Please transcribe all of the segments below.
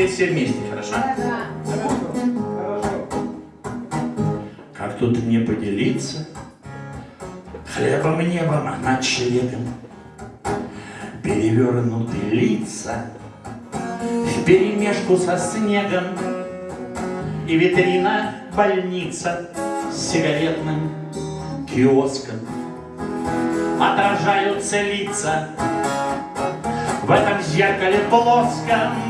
теперь все вместе, хорошо? Как тут не поделиться? Хлебом небом над чревом? Перевернуты лица. В перемешку со снегом И витрина больница с сигаретным киоском. Отражаются лица в этом зеркале плоском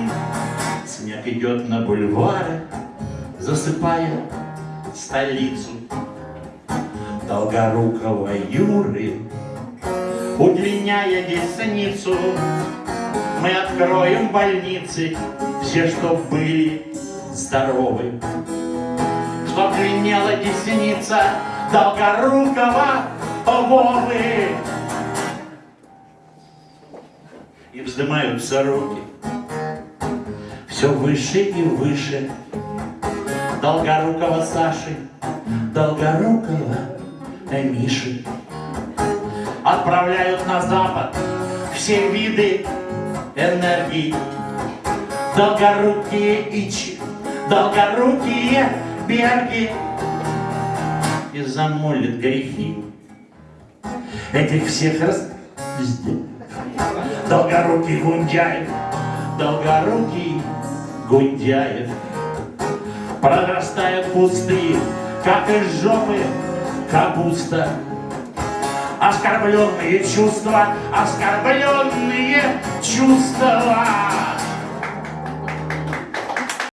Снег идет на бульвары, засыпая столицу. Долгорукого Юры, удлиняя десницу Мы откроем больницы, все, что были здоровы. Чтоб длиннела десница Долгорукого Вовы. И вздымаются руки все выше и выше Долгорукого Саши, Долгорукого Миши. Отправляют на запад все виды энергии. Долгорукие ичи, долгорукие берги. И замолит грехи этих всех раз... Долгорукий Гундяев, долгорукий Гундяев Прорастают пустые, как из жопы капуста. Оскорбленные чувства, оскорбленные чувства